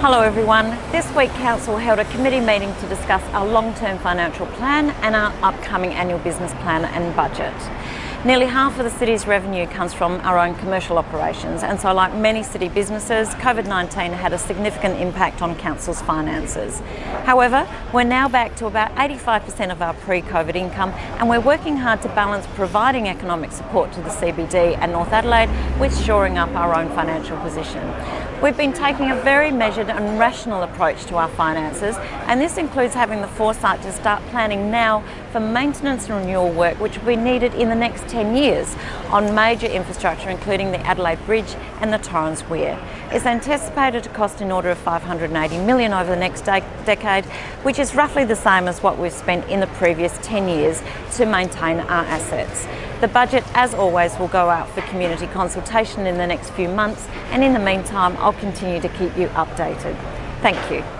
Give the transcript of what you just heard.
Hello everyone. This week Council held a committee meeting to discuss our long-term financial plan and our upcoming annual business plan and budget. Nearly half of the city's revenue comes from our own commercial operations and so like many city businesses, COVID-19 had a significant impact on Council's finances. However, we're now back to about 85% of our pre-COVID income and we're working hard to balance providing economic support to the CBD and North Adelaide with shoring up our own financial position. We've been taking a very measured and rational approach to our finances and this includes having the foresight to start planning now for maintenance and renewal work which will be needed in the next 10 years on major infrastructure including the Adelaide Bridge and the Torrens Weir. It's anticipated to cost in order of 580 million over the next de decade, which is roughly the same as what we've spent in the previous 10 years to maintain our assets. The budget, as always, will go out for community consultation in the next few months and in the meantime I'll continue to keep you updated. Thank you.